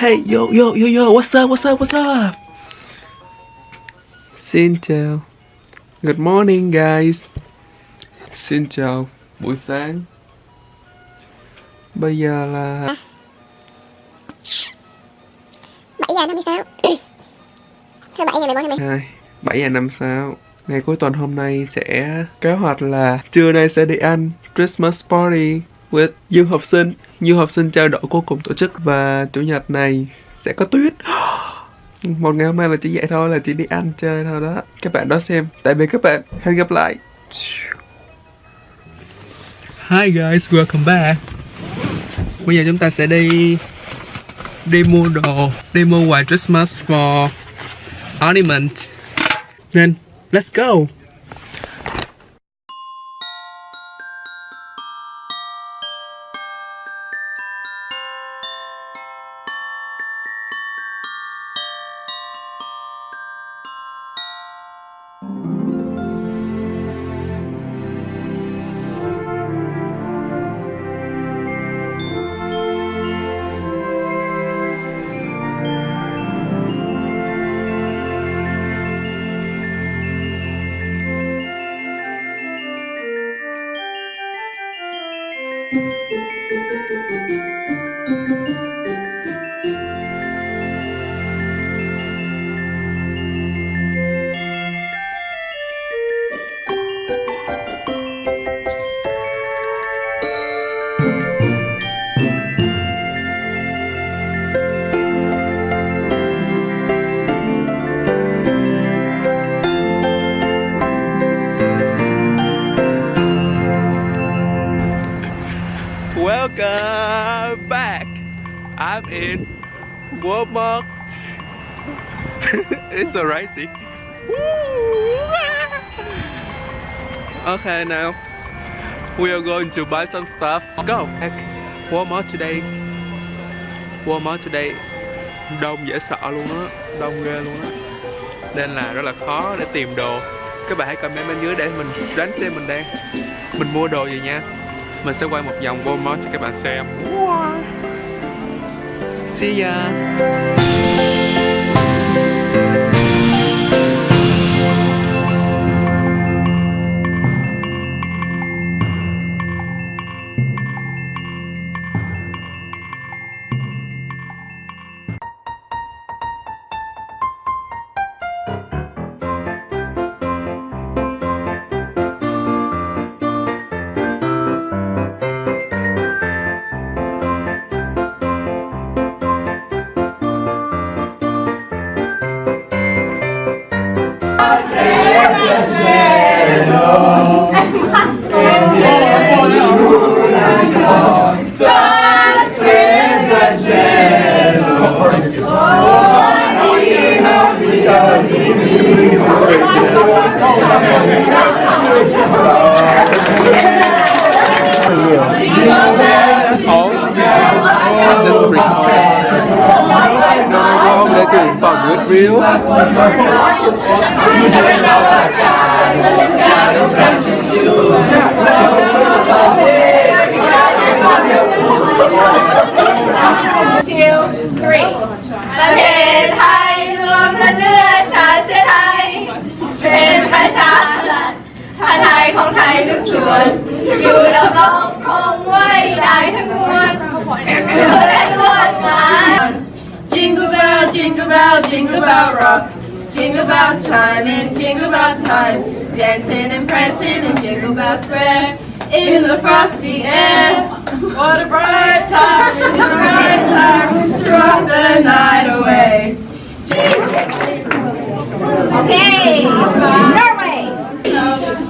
Hey, yo, yo, yo, yo, what's up, what's up, what's up? Chào Good morning guys. Xin chào buổi sáng. Bây giờ là 7 giờ 56 Thứ bảy ngày 14 tháng 10 2 7 giờ 5 sao Ngày cuối tuần hôm nay sẽ kế hoạch là Trưa nay sẽ đi ăn Christmas party with du học sinh. Du học sinh trao đổi cuối cùng tổ chức Và chủ nhật này sẽ có tuyết một ngày hôm nay là chỉ vậy thôi Là chỉ đi ăn chơi thôi đó. Các bạn đó xem. Tại vì các bạn. Hẹn gặp lại. Hi guys, welcome back. Bây giờ chúng ta sẽ đi Đi mua đồ Đi mua quà Christmas for ornament Nên let's go. Welcome in Walmart. it's so see. okay, now we are going to buy some stuff. Go. Back. Walmart today. Walmart today. Đông dễ sợ luôn á, đông ghê luôn á. Nên là rất là khó để tìm đồ. Các bạn hãy comment bên dưới để mình đoán xem mình đang mình mua đồ gì nha mình sẽ quay một vòng Walmart cho các bạn xem See ya good reel. ประเทศไทยรวมทั้งเนื้อชาเชื้อไทย เป็นประชารัฐผ้าไทยของไทยทุกส่วน อยู่ดำรง jingle bell rock. Jingle bells chime chiming, jingle bell time. Dancing and prancing in Jingle Bell Square. In the frosty air. What a bright time, it's a bright time to rock the night away. Okay Norway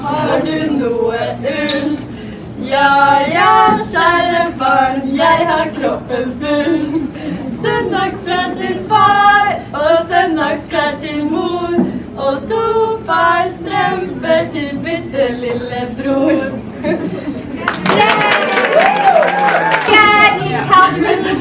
Hard in the weather. Ja, jag känner för jag har kroppen full. skattemor och tuffar strumpor till pyttelillebror. Dad needs help with the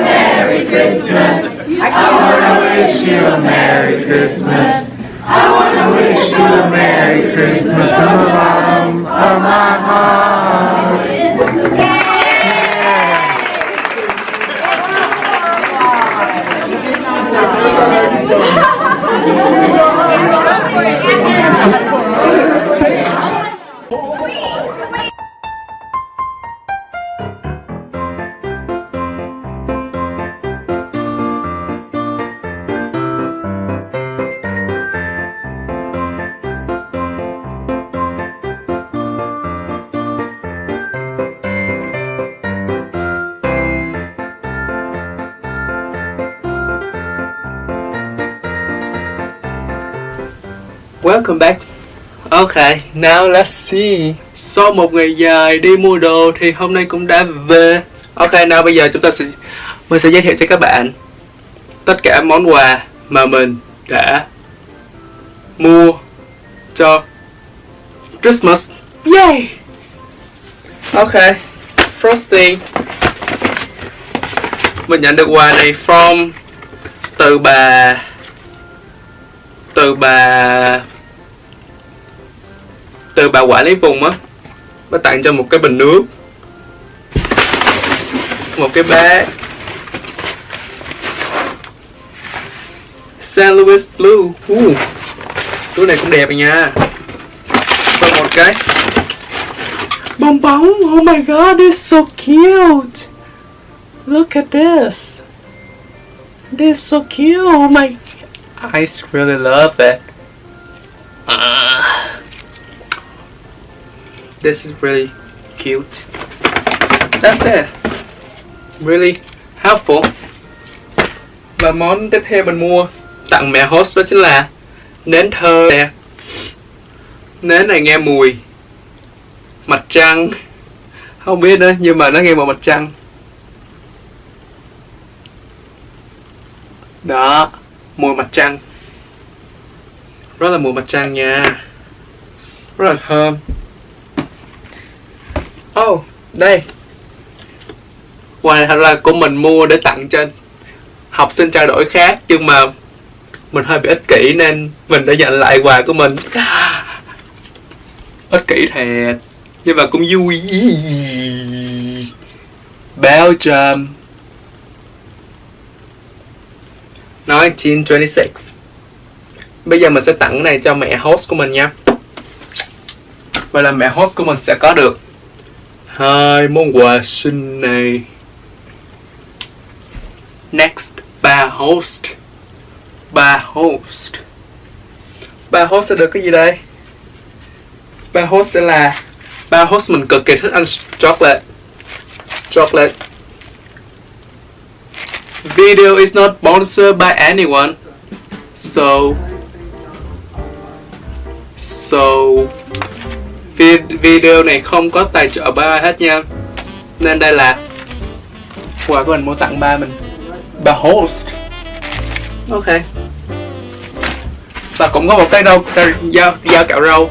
Merry Christmas! I wanna wish you a Merry Christmas. I wanna wish you a Merry Christmas from the bottom of my heart. Welcome back. Okay, now let's see. Sau một ngày dài đi mua đồ thì hôm nay cũng đã về. Ok, now bây giờ chúng ta sẽ mình sẽ giới thiệu cho các bạn tất cả món quà mà mình đã mua cho Christmas. Yay! Ok, first thing mình nhận được quà này from từ bà từ bà từ bà quả lý vùng á bà tặng cho một cái bình nước. Một cái bé, San Luis Blue. Uh, túi này cũng đẹp rồi nha. Và một cái bong bóng. Oh my god it's so cute. Look at this. This is so cute. Oh my I really love it. Uh, this is really cute. That's it. Really helpful. Và món tiếp theo mình mua tặng mẹ host đó chính là nến thơ nè. Nến này nghe mùi mặt trăng. Không biết nữa, nhưng mà nó nghe mùi mặt trăng. Đó, mùi mặt trăng rất là mùi mặt trăng nha rất là thơm oh đây. Quà này thật là của mình mua để tặng cho học sinh trao đổi khác, nhưng mà mình hơi bị ích kỷ nên mình đã nhận lại quà của mình. Ích kỷ thiệt, nhưng mà cũng vui. Belgium 1926 Bây giờ mình sẽ tặng cái này cho mẹ host của mình nha. Vậy là mẹ host của mình sẽ có được hai món quà sinh này. Next, ba host. Ba host. Ba host sẽ được cái gì đây? Ba host sẽ là Ba host mình cực kỳ thích ăn chocolate. Chocolate. Video is not sponsored by anyone. So so video này không có tài trợ ba hết nha. Nên đây là quà của mình mua tặng ba mình. Ba host. Ok. Và cũng có một cái đâu dao dao cạo râu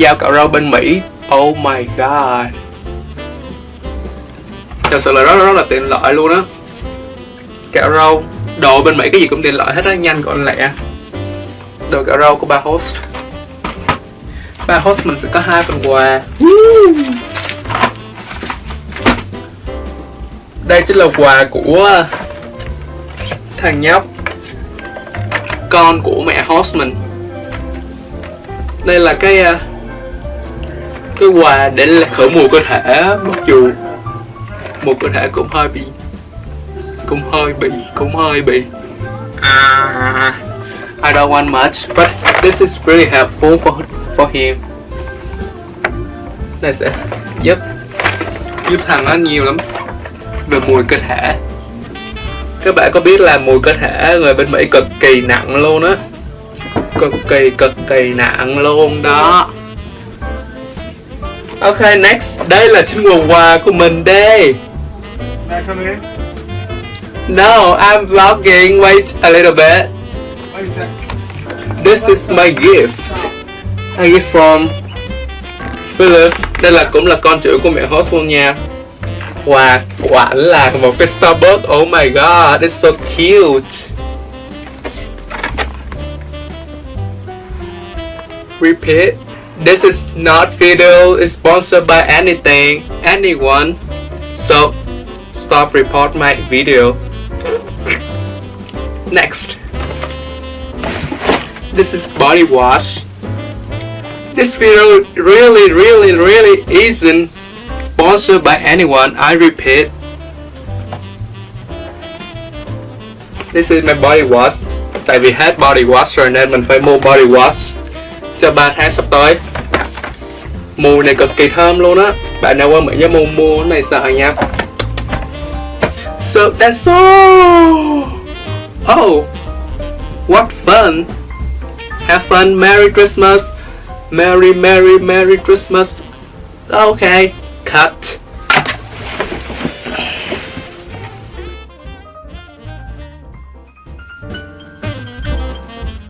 dao cạo râu bên mỹ. Oh my god. Thật sự là rất rất là tiện lợi luôn á. Kẹo rau đồ bên Mỹ cái gì cũng tiện lợi hết á nhanh gọn lẹ. Đồ kẹo rau của ba host ba host mình sẽ có hai phần quà. Đây chính là quà của thằng nhóc, con của mẹ host mình đây là cái ờ, cái quà để là khởi mùi cơ thể, mặc dù một cơ thể cũng hơi bị, cũng hơi bị, cũng hơi bị. À, I don't want much, but this is really helpful for for him. Đây sẽ giúp giúp thằng nó nhiều lắm. Về mùi cơ thể. Các bạn có biết là mùi cơ thể người bên Mỹ cực kỳ nặng luôn á. Cực kỳ cực kỳ nặng luôn đó. Ok next. Đây là chính quà quà của mình đây? No I'm vlogging. Wait a little bit? This is my gift I get from Philip Đây là cũng là con chữ của mẹ host luôn nha. Quà quả là một cái Starbucks Oh my god, it's so cute. Repeat This is not video is sponsored by anything, anyone. So, stop report my video. Next. This is body wash. This video really, really, really isn't sponsored by anyone. I repeat. This is my body wash. Tại vì hết body wash rồi nên mình phải mua body wash cho 3 tháng sắp tới. Mùi này cực kỳ thơm luôn á. Bạn nào qua Mỹ nhớ mua mua này sợ nha. So that's all. Oh, what fun! Have fun, Merry Christmas! Merry, Merry, Merry Christmas! Okay, cut.